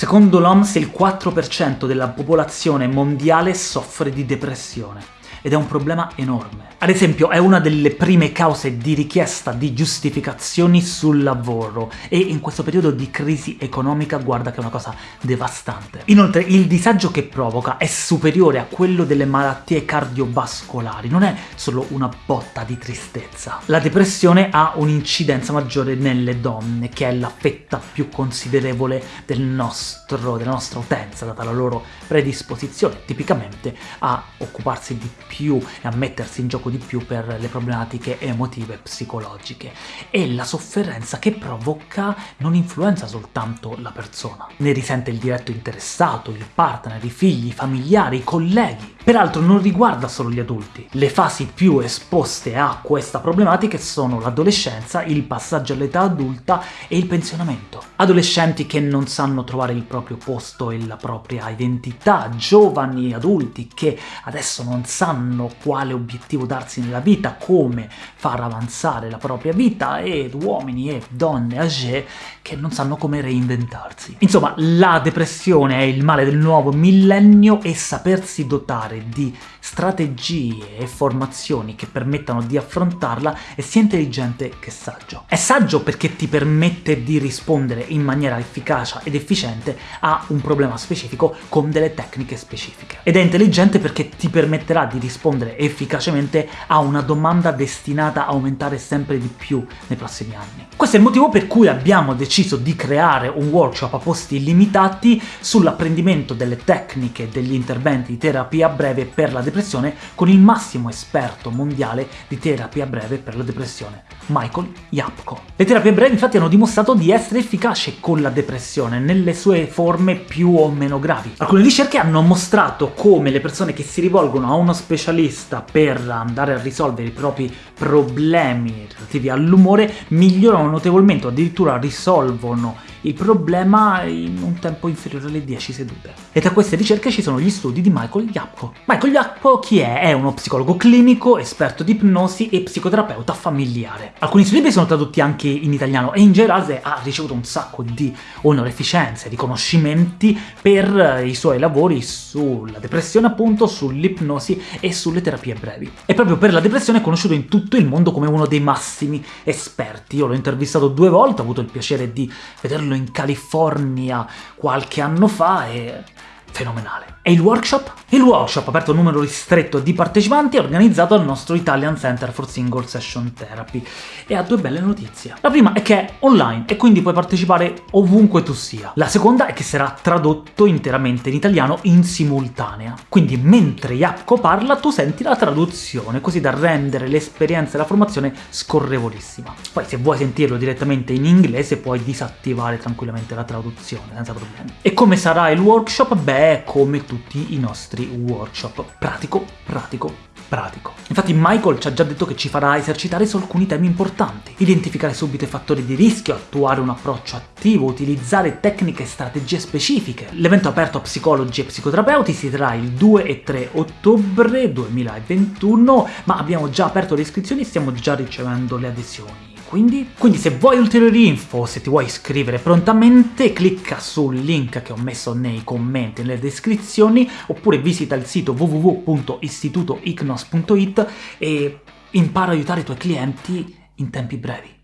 Secondo l'OMS il 4% della popolazione mondiale soffre di depressione ed è un problema enorme. Ad esempio è una delle prime cause di richiesta di giustificazioni sul lavoro e in questo periodo di crisi economica guarda che è una cosa devastante. Inoltre il disagio che provoca è superiore a quello delle malattie cardiovascolari, non è solo una botta di tristezza. La depressione ha un'incidenza maggiore nelle donne, che è la fetta più considerevole del nostro, della nostra utenza, data la loro predisposizione tipicamente a occuparsi di più e a mettersi in gioco di più per le problematiche emotive e psicologiche. E la sofferenza che provoca non influenza soltanto la persona, ne risente il diretto interessato, il partner, i figli, i familiari, i colleghi. Peraltro non riguarda solo gli adulti. Le fasi più esposte a questa problematica sono l'adolescenza, il passaggio all'età adulta e il pensionamento. Adolescenti che non sanno trovare il proprio posto e la propria identità, giovani adulti che adesso non sanno quale obiettivo darsi nella vita, come far avanzare la propria vita, ed uomini e donne âgé che non sanno come reinventarsi. Insomma, la depressione è il male del nuovo millennio e sapersi dotare di strategie e formazioni che permettano di affrontarla è sia intelligente che saggio. È saggio perché ti permette di rispondere in maniera efficace ed efficiente a un problema specifico con delle tecniche specifiche. Ed è intelligente perché ti permetterà di rispondere efficacemente a una domanda destinata a aumentare sempre di più nei prossimi anni. Questo è il motivo per cui abbiamo deciso di creare un workshop a posti limitati sull'apprendimento delle tecniche degli interventi di terapia breve per la depressione con il massimo esperto mondiale di terapia breve per la depressione, Michael Yapko. Le terapie brevi infatti hanno dimostrato di essere efficaci con la depressione nelle sue forme più o meno gravi. Alcune ricerche hanno mostrato come le persone che si rivolgono a uno specialista per andare a risolvere i propri problemi relativi all'umore migliorano notevolmente o addirittura risolvono il problema in un tempo inferiore alle 10 sedute. E tra queste ricerche ci sono gli studi di Michael Yapko. Michael Yapko chi è? È uno psicologo clinico, esperto di ipnosi e psicoterapeuta familiare. Alcuni suoi libri sono tradotti anche in italiano e in generale ha ricevuto un sacco di onorificenze, riconoscimenti per i suoi lavori sulla depressione appunto, sull'ipnosi e sulle terapie brevi. E proprio per la depressione è conosciuto in tutto il mondo come uno dei massimi esperti. Io l'ho intervistato due volte, ho avuto il piacere di vederlo in California qualche anno fa e fenomenale. E il workshop? Il workshop, aperto a un numero ristretto di partecipanti, è organizzato al nostro Italian Center for Single Session Therapy, e ha due belle notizie. La prima è che è online, e quindi puoi partecipare ovunque tu sia. La seconda è che sarà tradotto interamente in italiano in simultanea, quindi mentre Yapko parla tu senti la traduzione, così da rendere l'esperienza della formazione scorrevolissima. Poi se vuoi sentirlo direttamente in inglese puoi disattivare tranquillamente la traduzione, senza problemi. E come sarà il workshop? Beh, come tutti i nostri workshop. Pratico, pratico, pratico. Infatti Michael ci ha già detto che ci farà esercitare su alcuni temi importanti. Identificare subito i fattori di rischio, attuare un approccio attivo, utilizzare tecniche e strategie specifiche. L'evento aperto a psicologi e psicoterapeuti si terrà il 2 e 3 ottobre 2021, ma abbiamo già aperto le iscrizioni e stiamo già ricevendo le adesioni. Quindi? Quindi se vuoi ulteriori info, se ti vuoi iscrivere prontamente, clicca sul link che ho messo nei commenti e nelle descrizioni, oppure visita il sito www.istitutoicnos.it e impara a aiutare i tuoi clienti in tempi brevi.